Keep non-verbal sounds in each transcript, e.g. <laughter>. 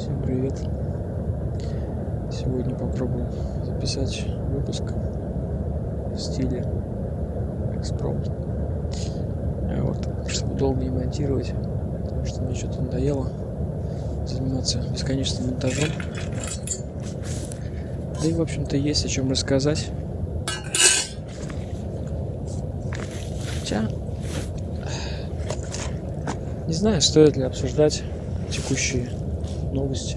Всем привет! Сегодня попробую записать выпуск в стиле экспром. А вот, чтобы долго не монтировать, потому что мне что-то надоело заниматься бесконечным монтажом. Да и, в общем-то, есть о чем рассказать. Хотя, не знаю, стоит ли обсуждать текущие новости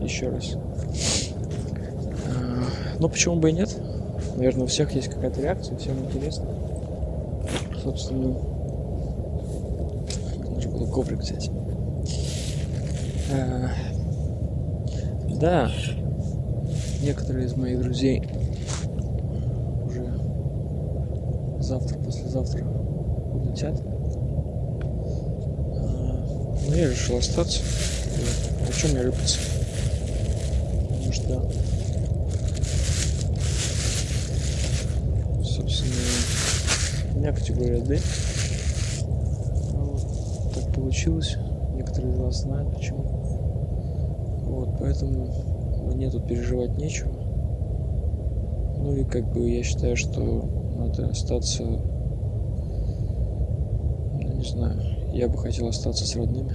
еще раз. А, ну, почему бы и нет? Наверное, у всех есть какая-то реакция, всем интересно. Собственно, нужно было коврик взять. А, да, некоторые из моих друзей уже завтра, послезавтра улетят. А, но я решил остаться. О чем мне рыпаться? Потому что, собственно, у меня категория D. Вот, так получилось. Некоторые из вас знают почему. Вот, поэтому мне тут переживать нечего. Ну и как бы я считаю, что надо остаться, ну не знаю, я бы хотел остаться с родными.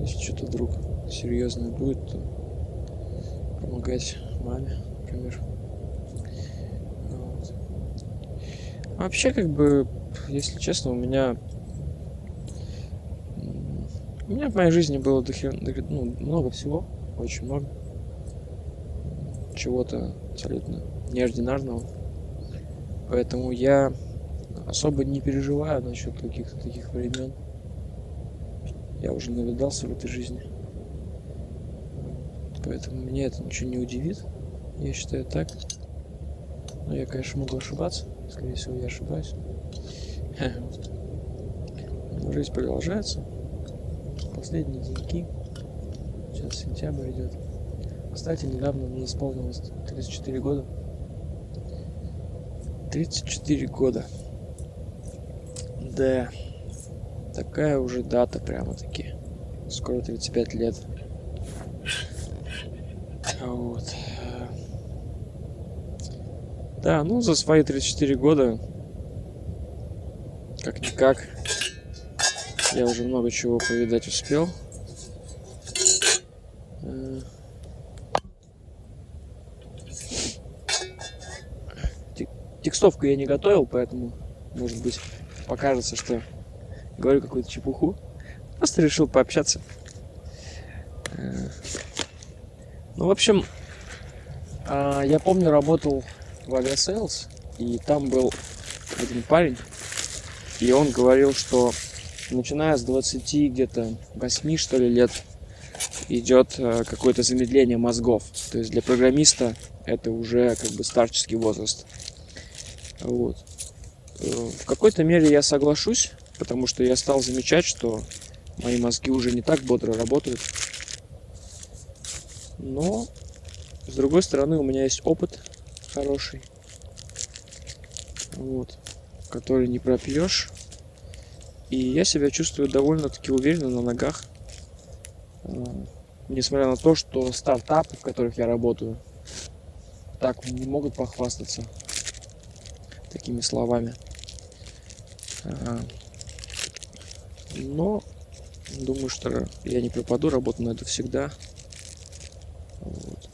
Если что-то вдруг серьезное будет, то помогать маме, например. Вот. вообще, как бы, если честно, у меня у меня в моей жизни было дохер... ну, много всего, очень много. Чего-то абсолютно неординарного. Поэтому я особо не переживаю насчет каких-то таких времен. Я уже навидался в этой жизни. Поэтому меня это ничего не удивит. Я считаю так. Но я, конечно, могу ошибаться. Скорее всего, я ошибаюсь. <laughs> Жизнь продолжается. Последние деньги. Сейчас сентябрь идет. Кстати, недавно мне исполнилось 34 года. 34 года. Да такая уже дата прямо-таки. Скоро 35 лет. Вот. Да, ну за свои 34 года, как-никак, я уже много чего повидать успел. Текстовку я не готовил, поэтому, может быть, покажется, что говорю какую-то чепуху. Просто решил пообщаться. Э, ну, в общем, а, я помню, работал в Aviasales, и там был один парень, и он говорил, что начиная с 20 где-то 8 что ли лет идет э, какое-то замедление мозгов. То есть для программиста это уже как бы старческий возраст. Вот. Э, в какой-то мере я соглашусь, потому что я стал замечать, что мои мозги уже не так бодро работают. Но, с другой стороны, у меня есть опыт хороший, вот, который не пропьешь. И я себя чувствую довольно-таки уверенно на ногах. А, несмотря на то, что стартапы, в которых я работаю, так не могут похвастаться такими словами. А, но думаю, что я не пропаду, работу найду всегда. Вот.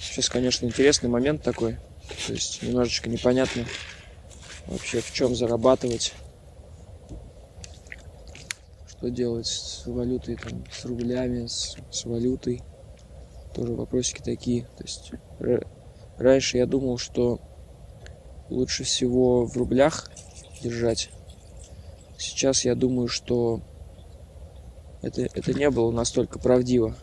Сейчас, конечно, интересный момент такой. То есть немножечко непонятно вообще в чем зарабатывать. Что делать с валютой, там, с рублями, с, с валютой. Тоже вопросики такие. То есть раньше я думал, что лучше всего в рублях держать Сейчас я думаю, что это, это не было настолько правдиво.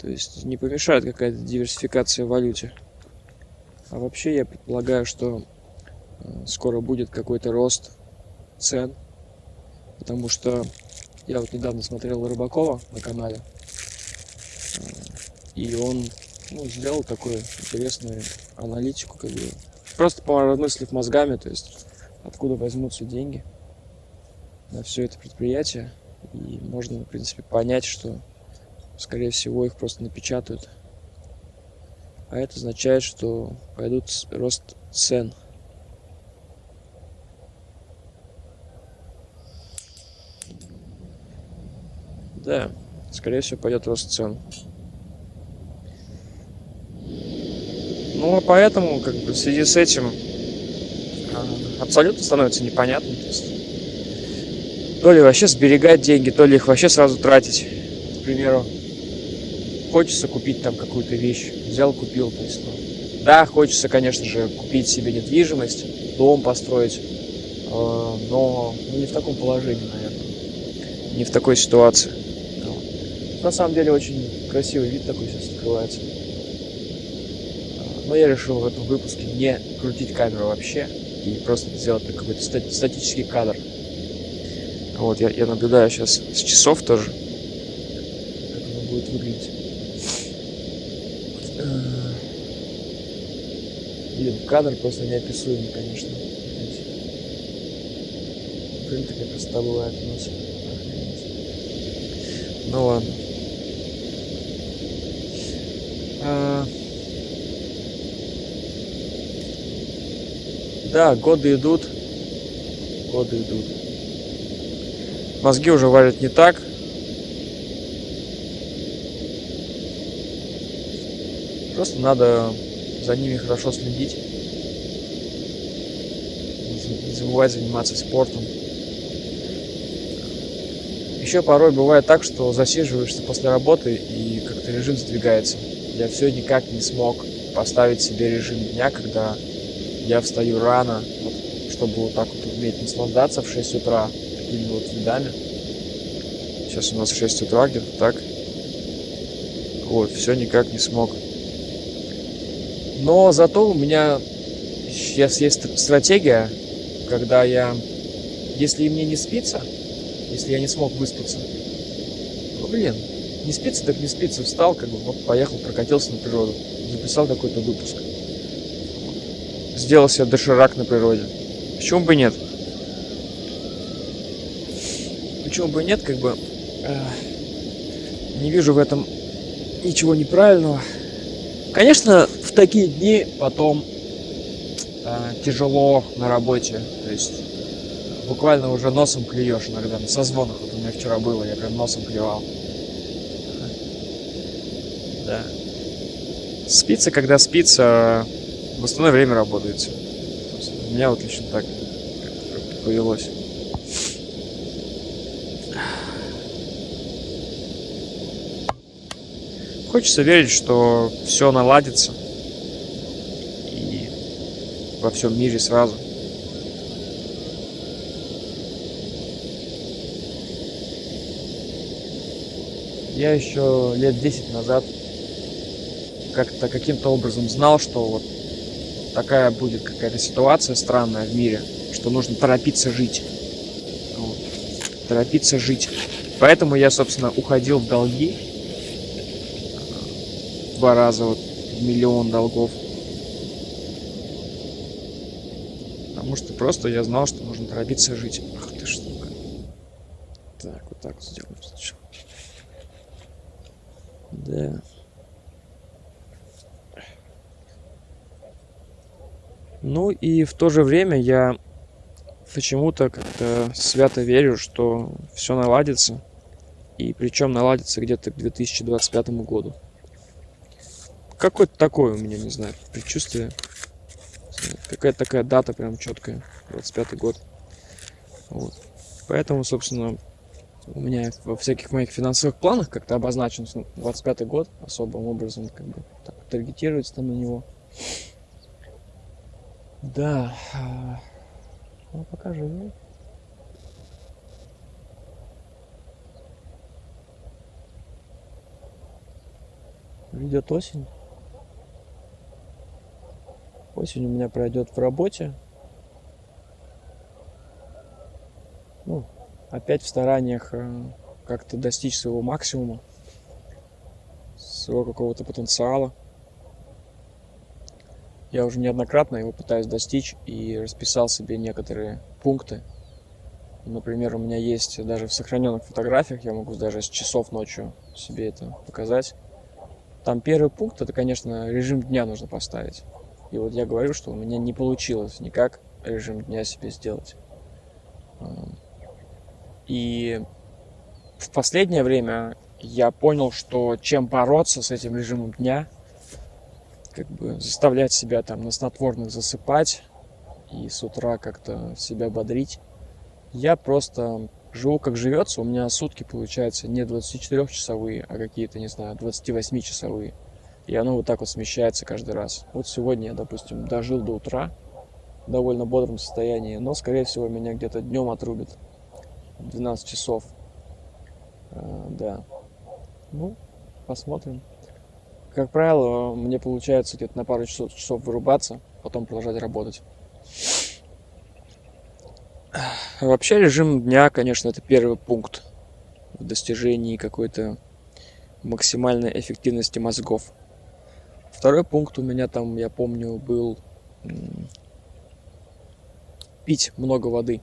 То есть не помешает какая-то диверсификация в валюте. А вообще я предполагаю, что э, скоро будет какой-то рост цен. Потому что я вот недавно смотрел Рыбакова на канале. Э, и он ну, сделал такую интересную аналитику, как бы, просто поразмыслив мозгами, то есть откуда возьмутся деньги. на все это предприятие. И можно, в принципе, понять, что, скорее всего, их просто напечатают. А это означает, что пойдут рост цен. Да, скорее всего, пойдет рост цен. Ну, а поэтому, как бы, в связи с этим абсолютно становится непонятно. То, то ли вообще сберегать деньги, то ли их вообще сразу тратить. К примеру, хочется купить там какую-то вещь, взял, купил. То есть, ну, да, хочется, конечно же, купить себе недвижимость, дом построить, э, но ну, не в таком положении, наверное, не в такой ситуации. На самом деле очень красивый вид такой сейчас открывается. Но я решил в этом выпуске не крутить камеру вообще и просто сделать какой-то статический кадр. Вот, я, я наблюдаю сейчас с часов тоже, как оно будет выглядеть. Блин, кадр просто неописуемый, конечно. Блин, такая красота бывает у нас. Ну ладно. Да, годы идут. Годы идут. Мозги уже варят не так. Просто надо за ними хорошо следить. Не забывать заниматься спортом. Еще порой бывает так, что засиживаешься после работы и как-то режим сдвигается. Я все никак не смог поставить себе режим дня, когда я встаю рано, чтобы вот так вот уметь наслаждаться в 6 утра такими вот видами. Сейчас у нас 6 утра где-то так. Вот, все никак не смог. Но зато у меня сейчас есть стратегия, когда я, если мне не спится, если я не смог выспаться, ну, блин, не спится, так не спится, встал, как бы, вот, поехал, прокатился на природу, записал какой-то выпуск. Сделал себе доширак на природе. Почему бы нет? Почему бы нет, как бы, э, не вижу в этом ничего неправильного. Конечно, в такие дни потом э, тяжело на работе. То есть буквально уже носом клюешь иногда на созвонах. Вот у меня вчера было, я прям носом клевал. Да. Спится, когда спится, в остальное время работается. У меня вот лично так повелось. Хочется верить, что все наладится и во всем мире сразу. Я еще лет 10 назад как-то каким-то образом знал, что вот такая будет какая-то ситуация странная в мире, что нужно торопиться жить. Вот. Торопиться жить. Поэтому я, собственно, уходил в долги. Два раза вот миллион долгов. Потому что просто я знал, что нужно торопиться жить. Ах ты штука. Так, вот так сделаем сначала. Да. Ну и в то же время я почему-то как-то свято верю, что все наладится. И причем наладится где-то к 2025 году. Какое-то такое у меня, не знаю, предчувствие. Какая-то такая дата прям четкая. 25 год. Вот. Поэтому, собственно, у меня во всяких моих финансовых планах как-то обозначен 25 год особым образом, как бы так таргетируется там на него. Да. Ну, пока живу. Идет осень. Осень у меня пройдет в работе. Ну, опять в стараниях э, как-то достичь своего максимума, своего какого-то потенциала. Я уже неоднократно его пытаюсь достичь и расписал себе некоторые пункты Например, у меня есть даже в сохраненных фотографиях, я могу даже с часов ночью себе это показать. Там первый пункт, это, конечно, режим дня нужно поставить. И вот я говорю, что у меня не получилось никак режим дня себе сделать. И в последнее время я понял, что чем бороться с этим режимом дня, как бы заставлять себя там на снотворных засыпать и с утра как-то себя бодрить, я просто живу как живется, у меня сутки получается не 24-часовые, а какие-то, не знаю, 28-часовые. И оно вот так вот смещается каждый раз. Вот сегодня я, допустим, дожил до утра в довольно бодром состоянии, но, скорее всего, меня где-то днем отрубит. 12 часов. А, да. Ну, посмотрим. Как правило, мне получается где-то на пару часов, часов вырубаться, потом продолжать работать. Вообще режим дня, конечно, это первый пункт в достижении какой-то максимальной эффективности мозгов. Второй пункт у меня там, я помню, был пить много воды.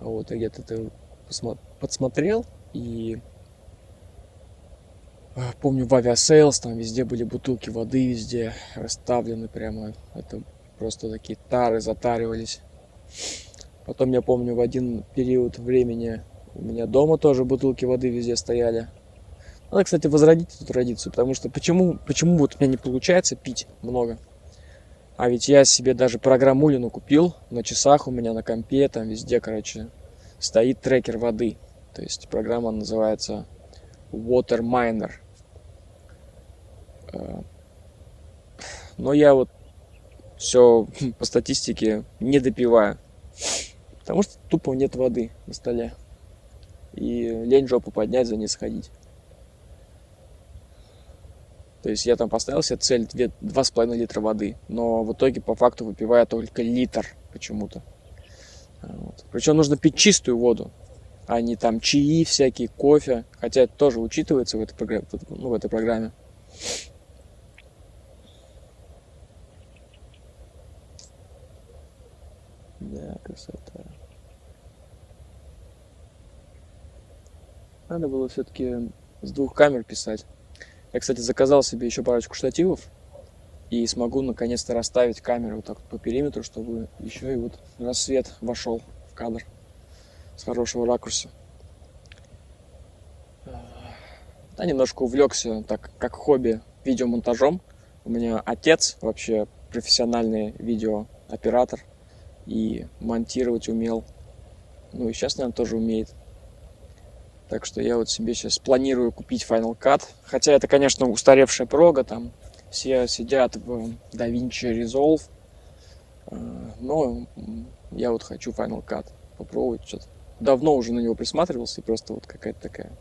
Вот, я где-то это подсмотрел и помню в Aviasales там везде были бутылки воды везде расставлены прямо это просто такие тары затаривались Потом я помню в один период времени у меня дома тоже бутылки воды везде стояли. Надо, кстати, возродить эту традицию, потому что почему, почему вот у меня не получается пить много? А ведь я себе даже программулину купил, на часах у меня на компе, там везде, короче, стоит трекер воды. То есть программа называется Water Miner. Э, но я вот все <laughs> по статистике не допиваю. Потому что тупо нет воды на столе. И лень жопу поднять, за ней сходить. То есть я там поставил себе цель 2,5 литра воды, но в итоге по факту выпиваю только литр почему-то. Вот. Причем нужно пить чистую воду, а не там чаи всякие, кофе. Хотя это тоже учитывается в этой. Ну, в этой программе. Да, красота. Надо было все-таки с двух камер писать. Я, кстати, заказал себе еще парочку штативов. И смогу наконец-то расставить камеру вот так по периметру, чтобы еще и вот рассвет вошел в кадр с хорошего ракурса. Да, немножко увлекся, так как хобби, видеомонтажом. У меня отец вообще профессиональный видеооператор и монтировать умел. Ну и сейчас, наверное, тоже умеет. Так что я вот себе сейчас планирую купить Final Cut. Хотя это, конечно, устаревшая прога, там все сидят в DaVinci Resolve. Э, но я вот хочу Final Cut попробовать что-то. Давно уже на него присматривался, и просто вот какая-то такая...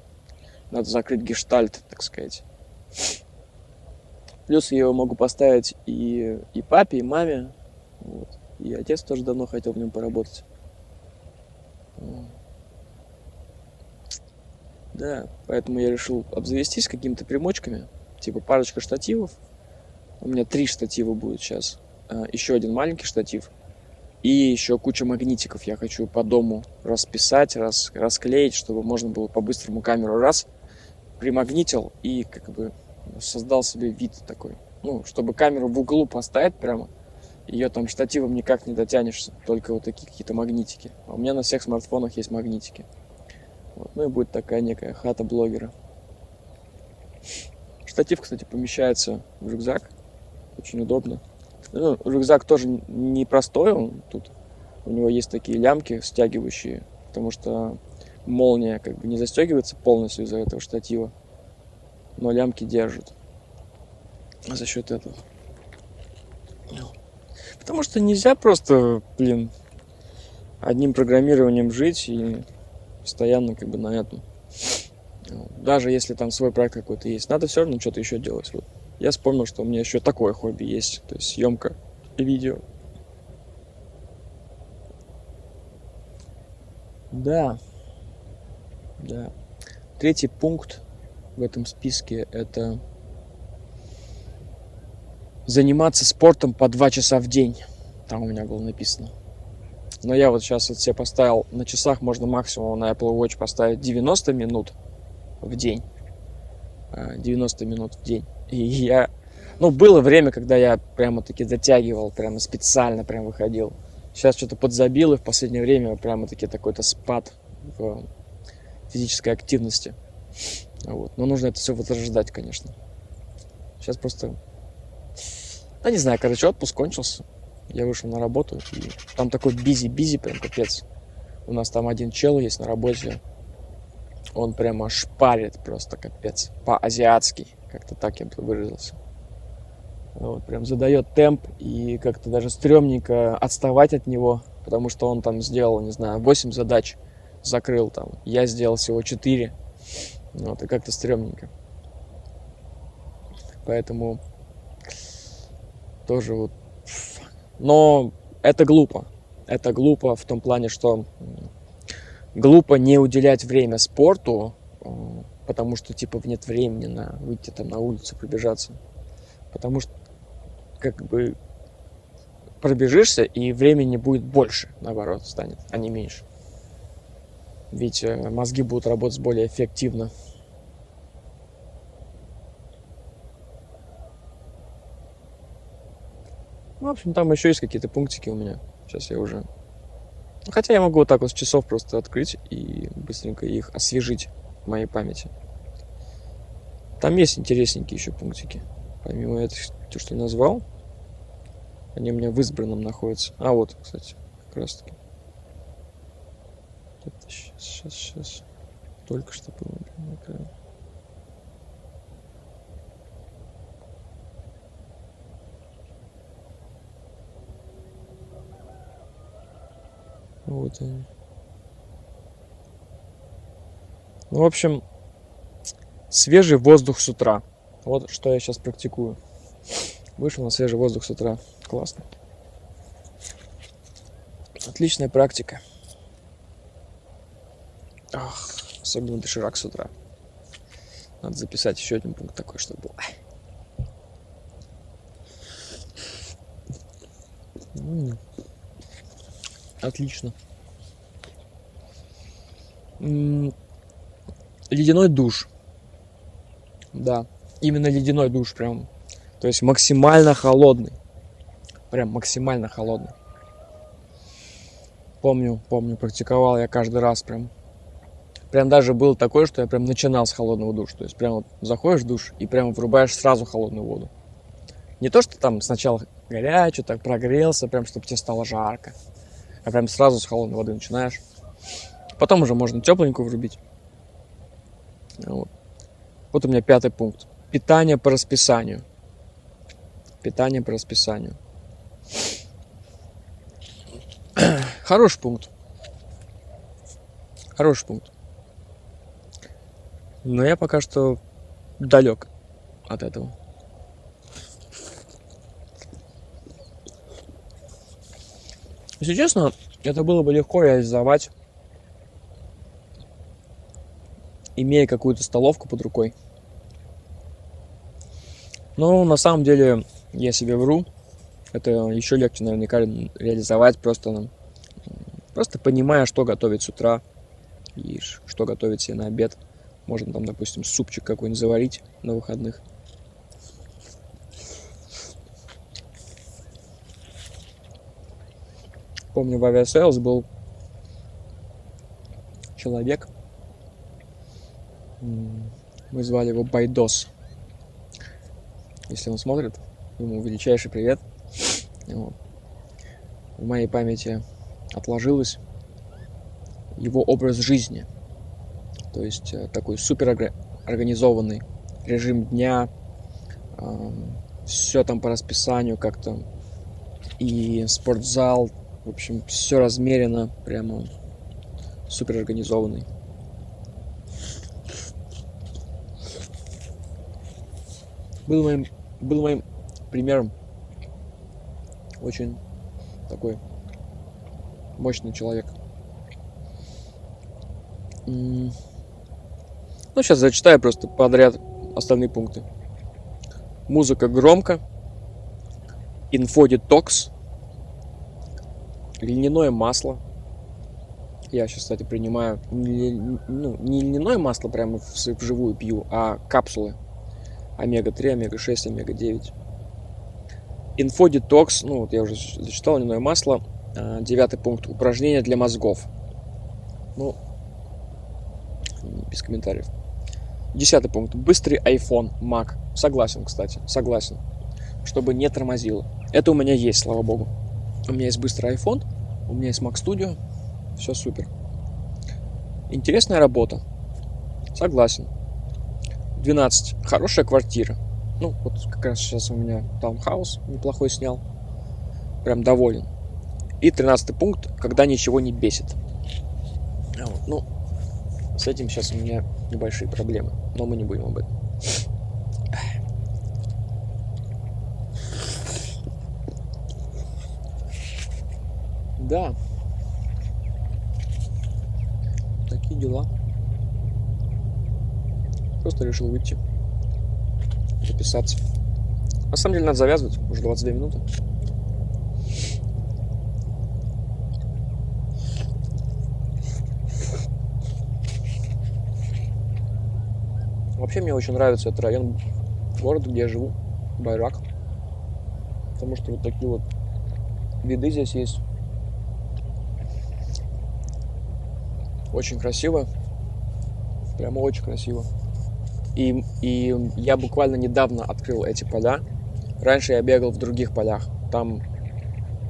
Надо закрыть гештальт, так сказать. Плюс я его могу поставить и, и папе, и маме. Вот. И отец тоже давно хотел в нем поработать. Да, поэтому я решил обзавестись какими-то примочками. Типа парочка штативов. У меня три штатива будет сейчас. А, еще один маленький штатив. И еще куча магнитиков я хочу по дому расписать, рас, расклеить, чтобы можно было по-быстрому камеру раз примагнитил и как бы создал себе вид такой. Ну, чтобы камеру в углу поставить прямо, ее там штативом никак не дотянешься, только вот такие какие-то магнитики. А у меня на всех смартфонах есть магнитики. Вот. Ну и будет такая некая хата блогера. Штатив, кстати, помещается в рюкзак. Очень удобно. Ну, рюкзак тоже не простой, он тут у него есть такие лямки стягивающие, потому что молния как бы не застегивается полностью из-за этого штатива, но лямки держат за счет этого. Потому что нельзя просто, блин, одним программированием жить и постоянно как бы на этом. Даже если там свой проект какой-то есть, надо все равно что-то еще делать. Вот. Я вспомнил, что у меня еще такое хобби есть, то есть съемка видео. Да, да. Третий пункт в этом списке это заниматься спортом по два часа в день. Там у меня было написано. Но я вот сейчас вот себе поставил, на часах можно максимум на Apple Watch поставить 90 минут в день. 90 а, минут в день. И я... Ну, было время, когда я прямо-таки затягивал, прямо специально прям выходил. Сейчас что-то подзабил, и в последнее время прямо-таки такой-то спад в физической активности. Вот. Но нужно это все возрождать, конечно. Сейчас просто... Да не знаю, короче, отпуск кончился. Я вышел на работу, и там такой бизи-бизи, прям капец. У нас там один чел есть на работе. Он прямо шпарит просто капец. По-азиатски. Как-то так я бы выразился. Вот, прям задает темп, и как-то даже стрёмненько отставать от него, потому что он там сделал, не знаю, 8 задач закрыл там. Я сделал всего 4. Вот, и как-то стрёмненько. Поэтому тоже вот но это глупо. Это глупо в том плане, что глупо не уделять время спорту, э, потому что типа нет времени на выйти там на улицу, пробежаться. Потому что как бы пробежишься, и времени будет больше, наоборот, станет, а не меньше. Ведь э, мозги будут работать более эффективно. Ну, в общем, там еще есть какие-то пунктики у меня. Сейчас я уже... Хотя я могу вот так вот с часов просто открыть и быстренько их освежить в моей памяти. Там есть интересненькие еще пунктики. Помимо этого, то, что назвал, они у меня в избранном находятся. А, вот, кстати, как раз таки. Это сейчас, сейчас, сейчас. Только что было Вот они. Ну, в общем, свежий воздух с утра. Вот что я сейчас практикую. Вышел на свежий воздух с утра. Классно. Отличная практика. Ах, особенно доширак с утра. Надо записать еще один пункт такой, чтобы был. Отлично. Ледяной душ. Да, именно ледяной душ прям. То есть максимально холодный. Прям максимально холодный. Помню, помню, практиковал я каждый раз прям. Прям даже было такое, что я прям начинал с холодного душа. То есть прям вот заходишь в душ и прям врубаешь сразу холодную воду. Не то, что там сначала горячо, так прогрелся, прям чтобы тебе стало жарко а прям сразу с холодной воды начинаешь. Потом уже можно тепленькую врубить. Вот. вот у меня пятый пункт. Питание по расписанию. Питание по расписанию. <clears throat> Хороший пункт. Хороший пункт. Но я пока что далек от этого. Если честно, это было бы легко реализовать, имея какую-то столовку под рукой. Но на самом деле я себе вру. Это еще легче наверняка реализовать просто, просто понимая, что готовить с утра и что готовить себе на обед. Можно там, допустим, супчик какой-нибудь заварить на выходных – помню, в Aviasales был человек, мы звали его Байдос. Если он смотрит, ему величайший привет. Вот. В моей памяти отложилось его образ жизни. То есть э, такой супер организованный режим дня, все там по расписанию как-то. И спортзал, в общем, все размерено, прямо супер организованный. Был моим, был моим примером. Очень такой мощный человек. Ну, сейчас зачитаю просто подряд остальные пункты. Музыка громко. Инфодетокс льняное масло. Я сейчас, кстати, принимаю ну, не льняное масло прямо вживую пью, а капсулы. Омега-3, омега-6, омега-9. Инфодетокс, ну вот я уже зачитал, льняное масло. А, девятый пункт. Упражнения для мозгов. Ну, без комментариев. Десятый пункт. Быстрый iPhone, Mac. Согласен, кстати, согласен. Чтобы не тормозило. Это у меня есть, слава богу. У меня есть быстрый iPhone, у меня есть Mac Studio. Все супер. Интересная работа. Согласен. 12. Хорошая квартира. Ну, вот как раз сейчас у меня таунхаус неплохой снял. Прям доволен. И 13 пункт, когда ничего не бесит. Вот. Ну, с этим сейчас у меня небольшие проблемы, но мы не будем об этом. Да. Такие дела. Просто решил выйти. Записаться. На самом деле надо завязывать. Уже 22 минуты. Вообще мне очень нравится этот район города, где я живу, Байрак. Потому что вот такие вот виды здесь есть. Очень красиво. Прямо очень красиво. И, и я буквально недавно открыл эти поля. Раньше я бегал в других полях. Там,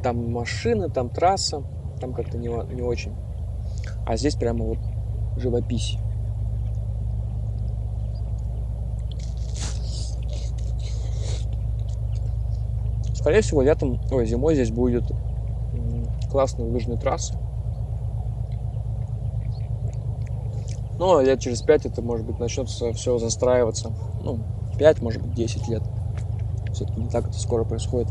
там машины, там трасса, там как-то не, не очень. А здесь прямо вот живопись. Скорее всего, летом, ой, зимой здесь будет классные лыжные трассы. Но лет через пять это, может быть, начнется все застраиваться. Ну, 5, может быть, 10 лет. Все-таки не так это скоро происходит.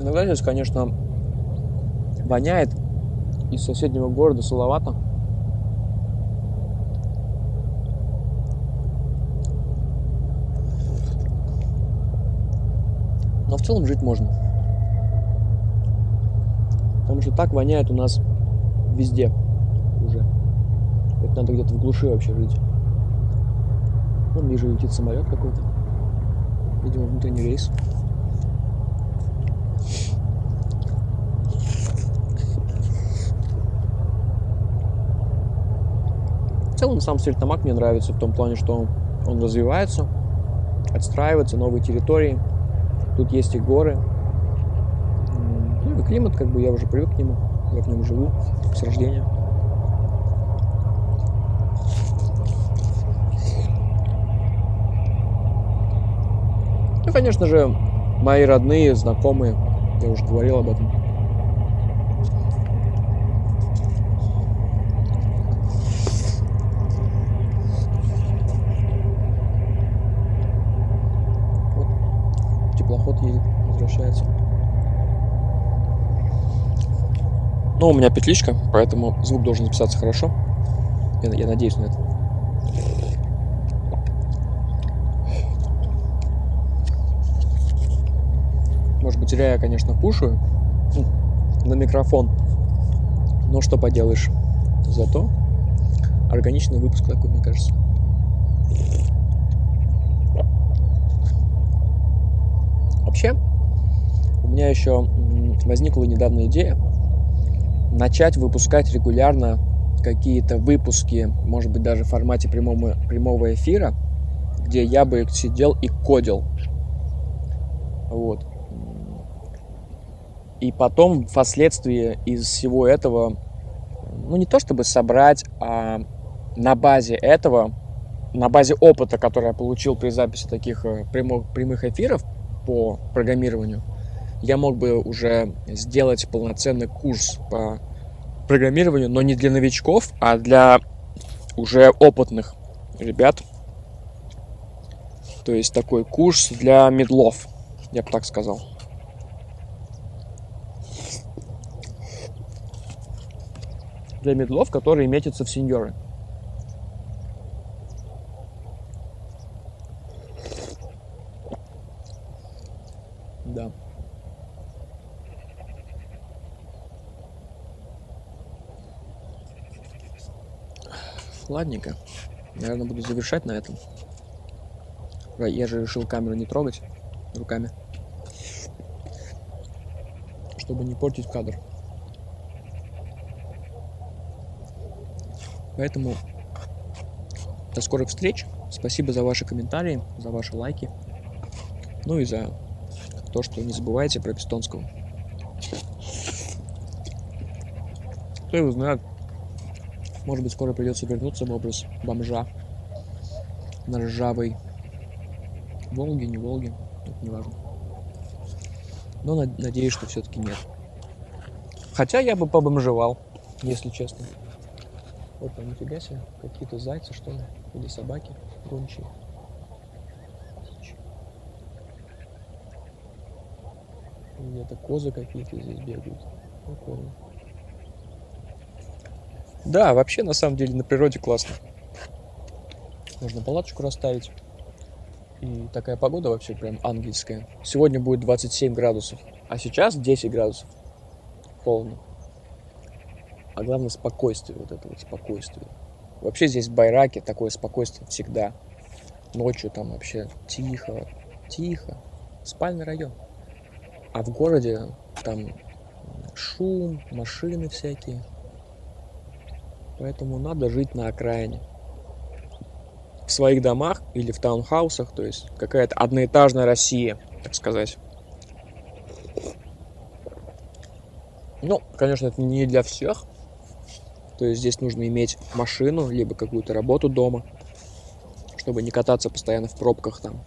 Иногда здесь, конечно, воняет из соседнего города Салавата. В целом жить можно. Потому что так воняет у нас везде уже. Это надо где-то в глуши вообще жить. Вон вижу летит самолет какой-то. Видимо, внутренний рейс. В целом сам Стерлитамак мне нравится в том плане, что он развивается, отстраивается, новые территории – Тут есть и горы. Ну и климат, как бы я уже привык к нему. Я в нем живу с рождения. Ну, конечно же, мои родные, знакомые, я уже говорил об этом. Ну, у меня петличка, поэтому звук должен записаться хорошо. Я, я надеюсь на это. Может быть, зря я, конечно, кушаю на микрофон. Но что поделаешь. Зато органичный выпуск такой, мне кажется. Вообще, у меня еще возникла недавно идея начать выпускать регулярно какие-то выпуски, может быть, даже в формате прямого, прямого эфира, где я бы сидел и кодил. Вот. И потом, впоследствии из всего этого, ну, не то чтобы собрать, а на базе этого, на базе опыта, который я получил при записи таких э, прямых, прямых эфиров, по программированию, я мог бы уже сделать полноценный курс по программированию, но не для новичков, а для уже опытных ребят. То есть такой курс для медлов, я бы так сказал. Для медлов, которые метятся в сеньоры. Да. Ладненько. Наверное, буду завершать на этом. Я же решил камеру не трогать руками. Чтобы не портить кадр. Поэтому до скорых встреч. Спасибо за ваши комментарии, за ваши лайки. Ну и за то, что не забывайте про Пистонского. Кто его знает, может быть, скоро придется вернуться в образ бомжа на ржавой Волге, не Волге, это не важно. Но надеюсь, что все-таки нет. Хотя я бы побомжевал, если честно. Вот там, нифига себе, какие-то зайцы, что ли, или собаки гончие. Где-то козы какие-то здесь бегают. Прикольно. Да, вообще, на самом деле, на природе классно. Можно палаточку расставить. И такая погода вообще прям ангельская. Сегодня будет 27 градусов, а сейчас 10 градусов. Холодно. А главное спокойствие, вот это вот спокойствие. Вообще здесь в Байраке такое спокойствие всегда. Ночью там вообще тихо, тихо. Спальный район. А в городе там шум, машины всякие. Поэтому надо жить на окраине. В своих домах или в таунхаусах, то есть какая-то одноэтажная Россия, так сказать. Ну, конечно, это не для всех. То есть здесь нужно иметь машину, либо какую-то работу дома, чтобы не кататься постоянно в пробках там.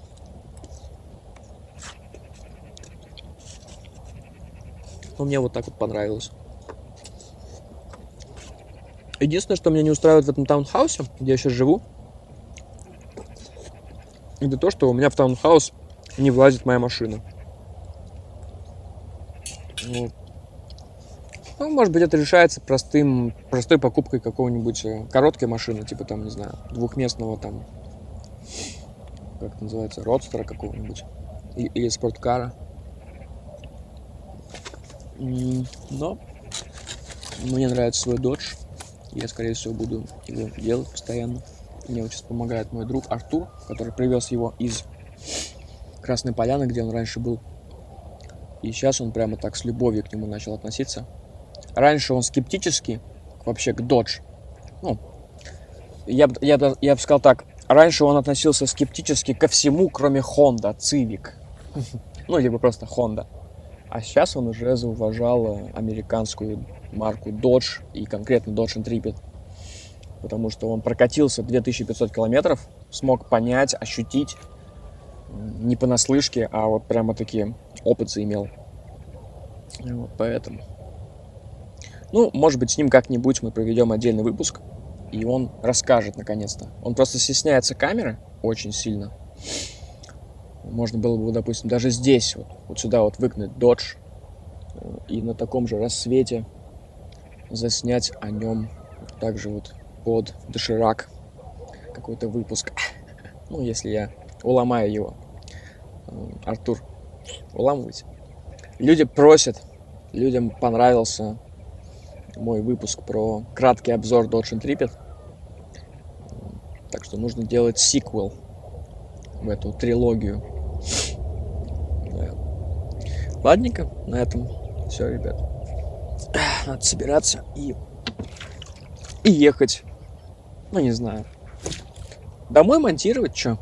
Но мне вот так вот понравилось. Единственное, что меня не устраивает в этом таунхаусе, где я сейчас живу, это то, что у меня в таунхаус не влазит моя машина. Вот. Ну, может быть, это решается простым, простой покупкой какого-нибудь э, короткой машины, типа там, не знаю, двухместного там, как это называется, родстера какого-нибудь, или спорткара. Но мне нравится свой Dodge. Я, скорее всего, буду его делать постоянно. Мне вот сейчас помогает мой друг Артур, который привез его из Красной Поляны, где он раньше был. И сейчас он прямо так с любовью к нему начал относиться. Раньше он скептически вообще к Dodge. Ну, я, я, я бы сказал так. Раньше он относился скептически ко всему, кроме Honda, Civic. <laughs> Ну, либо просто Honda. А сейчас он уже зауважал американскую марку Dodge и конкретно Dodge Intrepid. Потому что он прокатился 2500 километров, смог понять, ощутить, не понаслышке, а вот прямо такие опыт заимел. Вот поэтому. Ну, может быть, с ним как-нибудь мы проведем отдельный выпуск, и он расскажет наконец-то. Он просто стесняется камеры очень сильно. Можно было бы, допустим, даже здесь, вот, вот сюда вот выкнуть Dodge э, и на таком же рассвете заснять о нем также вот под доширак какой-то выпуск. <laughs> Ну, если я уломаю его. Э, Артур, уламывайте. Люди просят, людям понравился мой выпуск про краткий обзор Dodge Intrepid. Так что нужно делать сиквел в эту трилогию. <laughs> Ладненько, на этом все, ребят. Надо собираться и, и ехать. Ну, не знаю. Домой монтировать, что?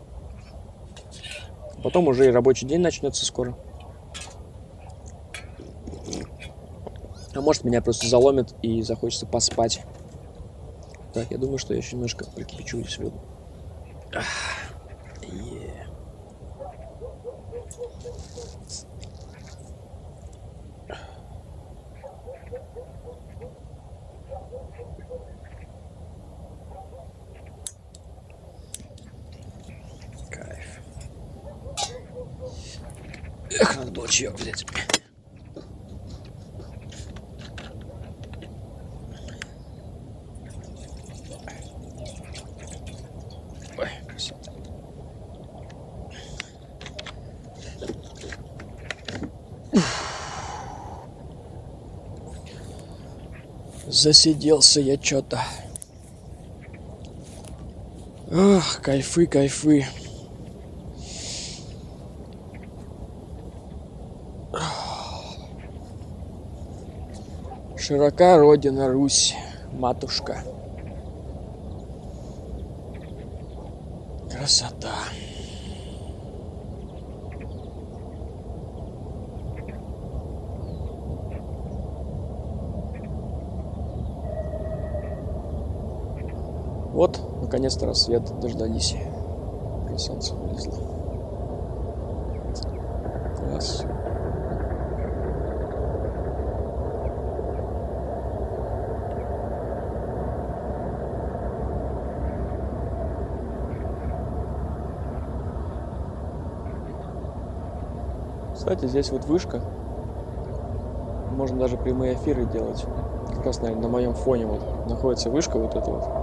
Потом уже и рабочий день начнется скоро. А может меня просто заломит и захочется поспать. Так, я думаю, что я еще немножко прикипячу здесь воду. Эх, надо было чаек взять. Ой, красиво. Засиделся я что-то. Ах, кайфы, кайфы. Широка родина Русь, матушка. Красота. Вот, наконец-то рассвет дождались. Уже солнце вылезло. Класс. Кстати, здесь вот вышка. Можно даже прямые эфиры делать. Как раз, наверное, на моем фоне вот находится вышка вот эта вот.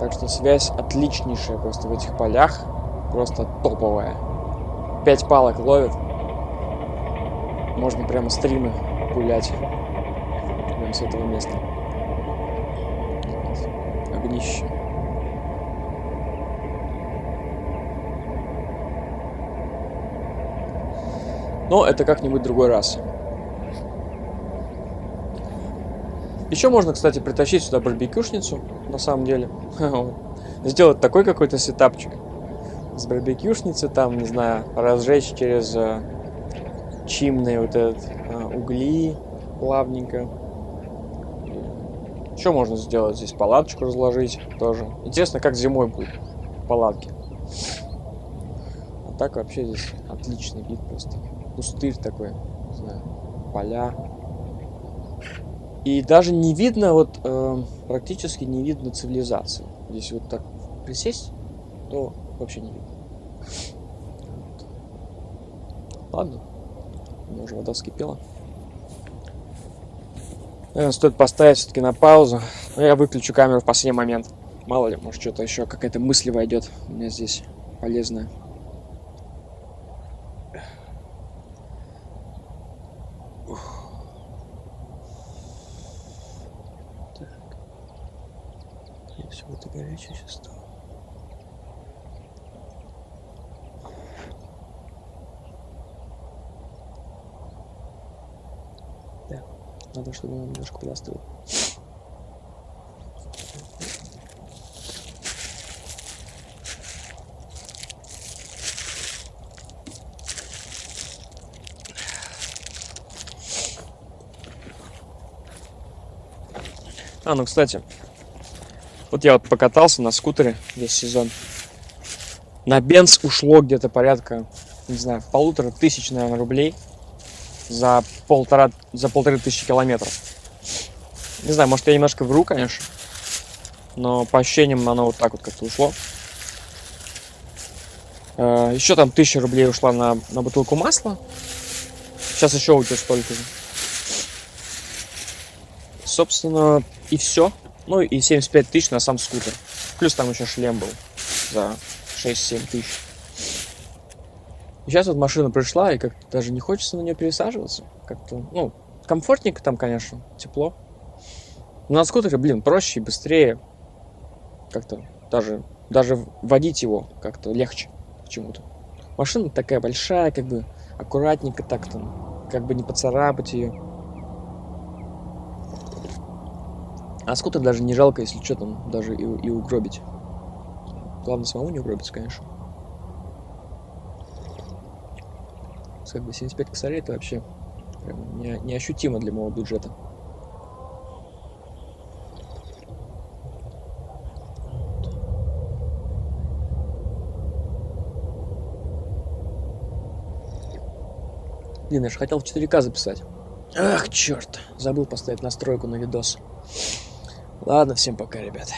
Так что связь отличнейшая просто в этих полях. Просто топовая. Пять палок ловит. Можно прямо стримы гулять. Прямо с этого места. Огнище. Но это как-нибудь другой раз. Еще можно, кстати, притащить сюда барбекюшницу, на самом деле. <laughs> Сделать такой какой-то сетапчик с барбекюшницы, там, не знаю, разжечь через э, чимные вот этот э, угли плавненько. Что можно сделать здесь? Палаточку разложить тоже. Интересно, как зимой будет палатки. А так вообще здесь отличный вид просто. Пустырь такой, не знаю, поля. И даже не видно, вот э, практически не видно цивилизации. Здесь вот так присесть, то вообще не видно. Ладно, у меня уже вода вскипела. Наверное, стоит поставить все-таки на паузу. Но я выключу камеру в последний момент. Мало ли, может что-то еще, какая-то мысль войдет у меня здесь полезная. Все это горячее сейчас стало. Да, надо, чтобы он немножко подостыл. А, ну, кстати, вот я вот покатался на скутере весь сезон. На бенз ушло где-то порядка, не знаю, полутора тысяч, наверное, рублей за полтора, за полторы тысячи километров. Не знаю, может я немножко вру, конечно, но по ощущениям оно вот так вот как-то ушло. Э, еще там тысяча рублей ушла на, на бутылку масла. Сейчас еще у тебя столько же. Собственно, и все. Ну и 75 тысяч на сам скутер. Плюс там еще шлем был за 6-7 тысяч. И сейчас вот машина пришла, и как-то даже не хочется на нее пересаживаться. Как-то, ну, комфортненько там, конечно, тепло. Но на скутере, блин, проще и быстрее. Как-то даже, даже водить его как-то легче почему-то. Машина такая большая, как бы аккуратненько так там, как бы не поцарапать ее. А скутер даже не жалко, если что там, даже и, и угробить. Главное самому не угробиться, конечно. Как бы 75 косарей это вообще прям не, неощутимо для моего бюджета. Блин, я же хотел в 4К записать. Ах, черт. Забыл поставить настройку на видос. Ладно, всем пока, ребят.